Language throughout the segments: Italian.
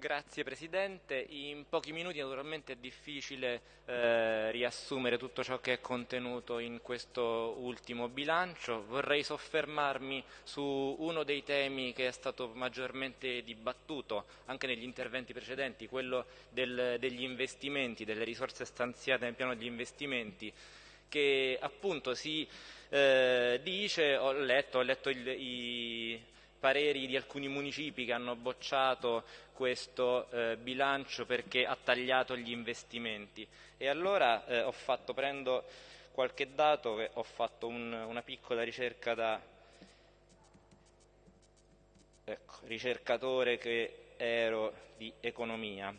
Grazie Presidente, in pochi minuti naturalmente è difficile eh, riassumere tutto ciò che è contenuto in questo ultimo bilancio, vorrei soffermarmi su uno dei temi che è stato maggiormente dibattuto anche negli interventi precedenti, quello del, degli investimenti, delle risorse stanziate nel piano degli investimenti che appunto si eh, dice, ho letto, ho letto il, i pareri di alcuni municipi che hanno bocciato questo eh, bilancio perché ha tagliato gli investimenti e allora eh, fatto, prendo qualche dato, ho fatto un, una piccola ricerca da ecco, ricercatore che ero di economia.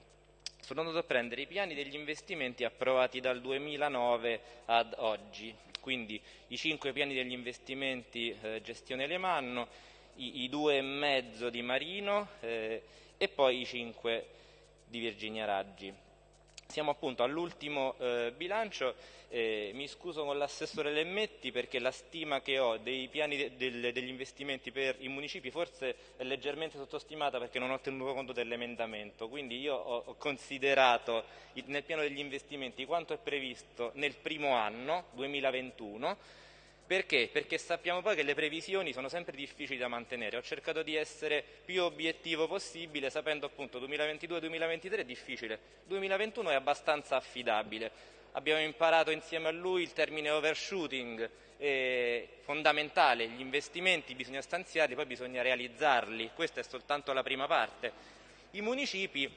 Sono andato a prendere i piani degli investimenti approvati dal 2009 ad oggi, quindi i cinque piani degli investimenti eh, gestione Lemanno, i, i due e mezzo di Marino eh, e poi i cinque di Virginia Raggi. Siamo appunto all'ultimo eh, bilancio, eh, mi scuso con l'assessore Lemmetti perché la stima che ho dei piani de del, degli investimenti per i municipi forse è leggermente sottostimata perché non ho tenuto conto dell'emendamento, quindi io ho, ho considerato nel piano degli investimenti quanto è previsto nel primo anno, 2021, perché? Perché sappiamo poi che le previsioni sono sempre difficili da mantenere. Ho cercato di essere più obiettivo possibile, sapendo appunto 2022-2023 è difficile, 2021 è abbastanza affidabile. Abbiamo imparato insieme a lui il termine overshooting, è fondamentale, gli investimenti bisogna stanziarli, poi bisogna realizzarli, questa è soltanto la prima parte. I municipi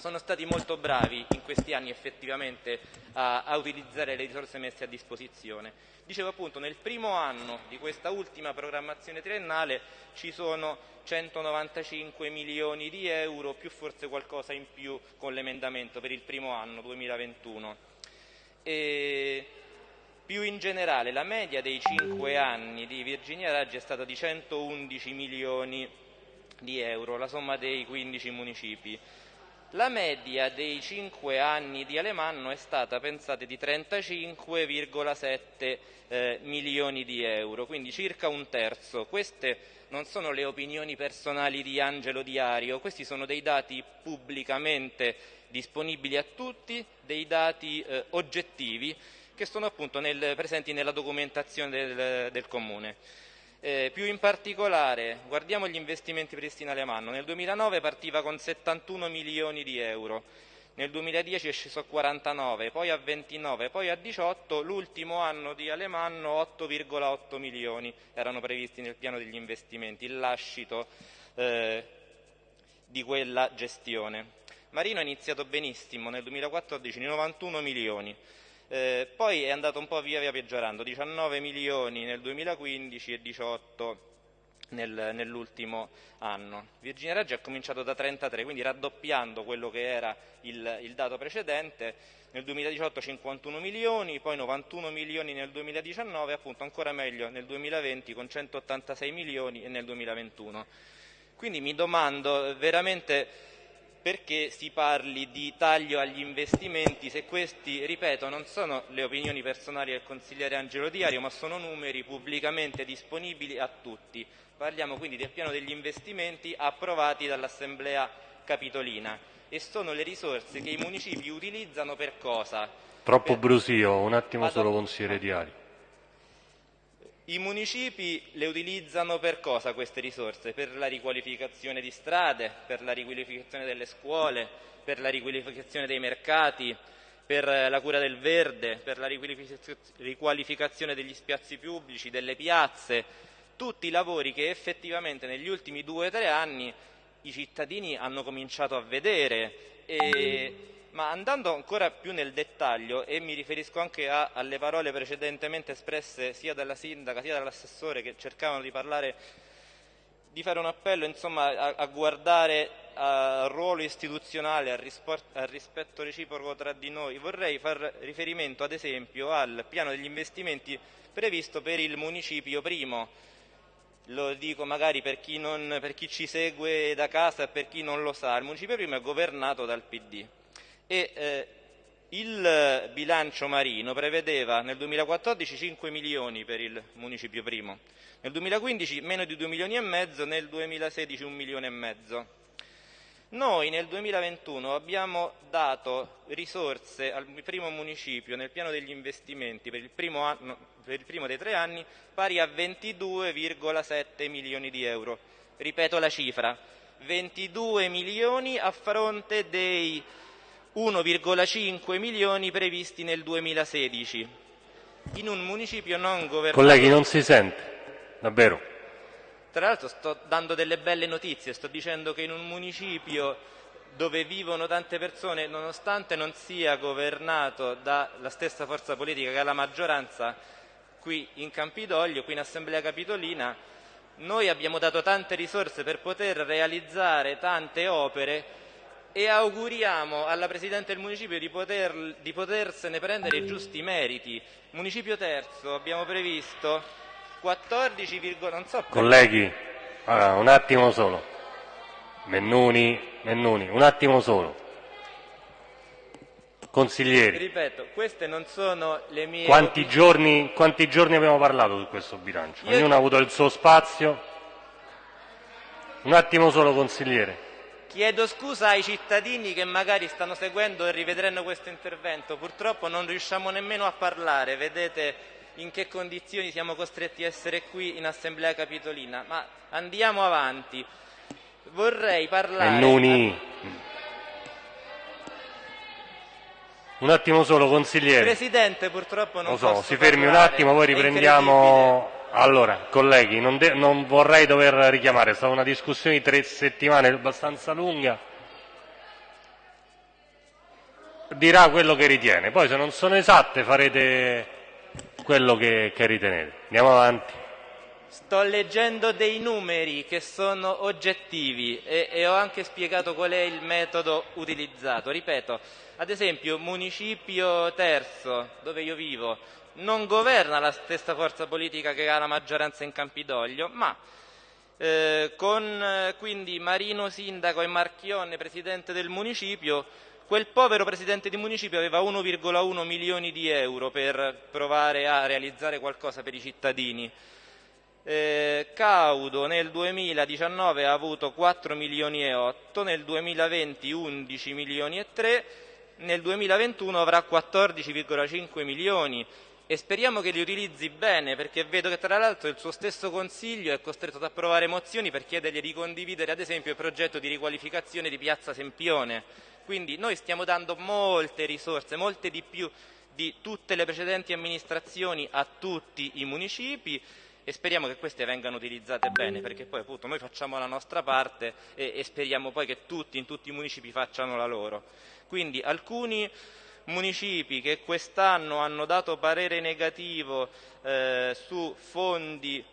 sono stati molto bravi in questi anni effettivamente a, a, utilizzare le risorse messe a disposizione. Dicevo appunto nel primo anno di questa ultima programmazione triennale ci sono 195 milioni di euro più forse qualcosa in più con l'emendamento per il primo anno 2021. E più in generale la media dei 5 anni di Virginia Raggi è stata di 111 milioni di euro, la somma dei 15 municipi. La media dei cinque anni di Alemanno è stata, pensate, di 35,7 eh, milioni di euro, quindi circa un terzo. Queste non sono le opinioni personali di Angelo Diario, questi sono dei dati pubblicamente disponibili a tutti, dei dati eh, oggettivi che sono appunto nel, presenti nella documentazione del, del Comune. Eh, più in particolare, guardiamo gli investimenti Pristina Alemanno. Nel 2009 partiva con 71 milioni di euro, nel 2010 è sceso a 49, poi a 29, poi a 18, l'ultimo anno di Alemanno 8,8 milioni erano previsti nel piano degli investimenti, il lascito eh, di quella gestione. Marino ha iniziato benissimo, nel 2014 91 milioni, eh, poi è andato un po' via via peggiorando, 19 milioni nel 2015 e 18 nel, nell'ultimo anno. Virginia Raggi ha cominciato da 33, quindi raddoppiando quello che era il, il, dato precedente, nel 2018 51 milioni, poi 91 milioni nel 2019 e appunto ancora meglio nel 2020 con 186 milioni e nel 2021. Quindi mi domando veramente perché si parli di taglio agli investimenti se questi, ripeto, non sono le opinioni personali del consigliere Angelo Diario, ma sono numeri pubblicamente disponibili a tutti. Parliamo quindi del piano degli investimenti approvati dall'Assemblea Capitolina e sono le risorse che i municipi utilizzano per cosa? Troppo per... brusio, un attimo Vado... solo consigliere Diario. I municipi le utilizzano per cosa queste risorse? Per la riqualificazione di strade, per la riqualificazione delle scuole, per la riqualificazione dei mercati, per la cura del verde, per la riqualificazione degli spazi pubblici, delle piazze, tutti i lavori che effettivamente negli ultimi due o tre anni i cittadini hanno cominciato a vedere e ma andando ancora più nel dettaglio, e mi riferisco anche a, alle parole precedentemente espresse sia dalla sindaca sia dall'assessore che cercavano di parlare, di fare un appello insomma, a, a guardare al ruolo istituzionale, al, risport, al rispetto reciproco tra di noi, vorrei far riferimento ad esempio al piano degli investimenti previsto per il municipio primo, lo dico magari per chi, non, per chi, ci segue da casa e per chi non lo sa, il municipio primo è governato dal PD e eh, il bilancio marino prevedeva nel 2014 5 milioni per il municipio primo, nel 2015 meno di 2 milioni e mezzo, nel 2016 1 milione e mezzo. Noi nel 2021 abbiamo dato risorse al primo municipio nel piano degli investimenti per il primo, anno, per il primo dei tre anni pari a 22,7 milioni di euro. Ripeto la cifra, 22 milioni a fronte dei 1,5 milioni previsti nel 2016 in un municipio non governato. Colleghi, non si sente, davvero. Tra l'altro sto dando delle belle notizie, sto dicendo che in un municipio dove vivono tante persone, nonostante non sia governato dalla stessa forza politica che ha la maggioranza, qui in Campidoglio, qui in Assemblea Capitolina, noi abbiamo dato tante risorse per poter realizzare tante opere e auguriamo alla Presidente del Municipio di, poter, di potersene prendere i giusti meriti. Municipio terzo abbiamo previsto 14, non so Colleghi, allora, un attimo solo. Mennuni, Mennuni, un attimo solo. Consiglieri. Ripeto, queste non sono le mie... Quanti giorni, quanti giorni abbiamo parlato su questo bilancio? Io... Ognuno ha avuto il suo spazio. Un attimo solo, consigliere. Chiedo scusa ai cittadini che magari stanno seguendo e rivedranno questo intervento. Purtroppo non riusciamo nemmeno a parlare. Vedete in che condizioni siamo costretti a essere qui in Assemblea Capitolina, ma andiamo avanti. Vorrei parlare... Mennuni. Un attimo solo, consigliere. Presidente, purtroppo non Lo so, si fermi parlare. un attimo, poi riprendiamo... Allora, colleghi, non, non, vorrei dover richiamare, è stata una discussione di tre settimane abbastanza lunga. Dirà quello che ritiene, poi se non sono esatte farete quello che, che ritenete. Andiamo avanti. Sto leggendo dei numeri che sono oggettivi e, e, ho anche spiegato qual è il metodo utilizzato. Ripeto, ad esempio, Municipio Terzo, dove io vivo, non governa la stessa forza politica che ha la maggioranza in Campidoglio, ma eh, con eh, quindi Marino Sindaco e Marchionne Presidente del Municipio Quel povero presidente di municipio aveva 1,1 milioni di euro per provare a realizzare qualcosa per i cittadini. Eh, Caudo nel 2019 ha avuto 4 milioni e 8, nel 2020 11 milioni e 3, nel 2021 avrà 14,5 milioni e speriamo che li utilizzi bene perché vedo che tra l'altro il suo stesso Consiglio è costretto ad approvare mozioni per chiedergli di condividere ad esempio il progetto di riqualificazione di Piazza Sempione quindi noi stiamo dando molte risorse, molte di più di tutte le precedenti amministrazioni a tutti i municipi e speriamo che queste vengano utilizzate bene perché poi appunto noi facciamo la nostra parte e, e speriamo poi che tutti in tutti i municipi facciano la loro. Quindi alcuni municipi che quest'anno hanno dato parere negativo eh, su fondi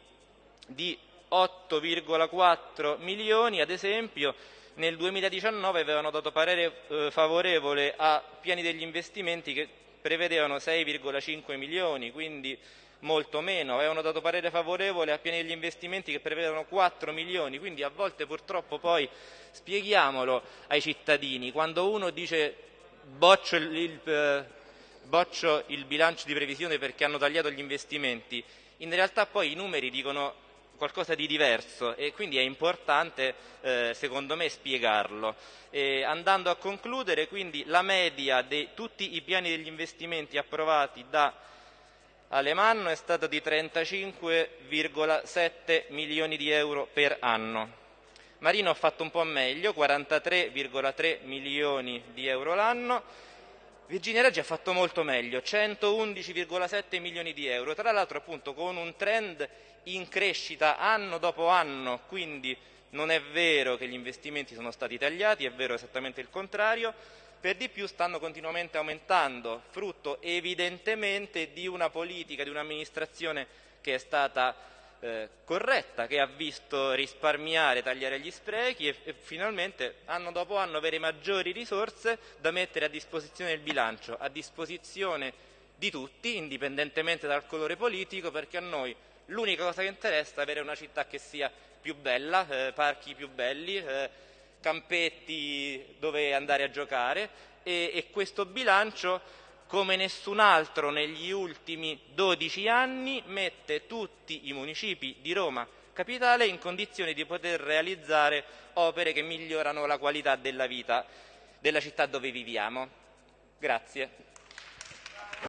di 8,4 milioni ad esempio nel 2019 avevano dato parere eh, favorevole a piani degli investimenti che prevedevano 6,5 milioni, quindi molto meno, avevano dato parere favorevole a piani degli investimenti che prevedevano 4 milioni, quindi a volte purtroppo poi spieghiamolo ai cittadini, quando uno dice boccio il, eh, boccio il bilancio di previsione perché hanno tagliato gli investimenti, in realtà poi i numeri dicono qualcosa di diverso e quindi è importante eh, secondo me spiegarlo. E andando a concludere, quindi la media di tutti i piani degli investimenti approvati da Alemanno è stata di 35,7 milioni di euro per anno. Marino ha fatto un po' meglio, 43,3 milioni di euro l'anno. Virginia Raggi ha fatto molto meglio, 111,7 milioni di euro, tra l'altro appunto con un trend in crescita anno dopo anno, quindi non è vero che gli investimenti sono stati tagliati, è vero esattamente il contrario, per di più stanno continuamente aumentando, frutto evidentemente di una politica, di un'amministrazione che è stata eh, corretta, che ha visto risparmiare, tagliare gli sprechi e, e, finalmente anno dopo anno avere maggiori risorse da mettere a disposizione del bilancio, a disposizione di tutti, indipendentemente dal colore politico, perché a noi L'unica cosa che interessa è avere una città che sia più bella, eh, parchi più belli, eh, campetti dove andare a giocare e, e questo bilancio come nessun altro negli ultimi 12 anni mette tutti i municipi di Roma capitale in condizioni di poter realizzare opere che migliorano la qualità della vita della città dove viviamo. Grazie.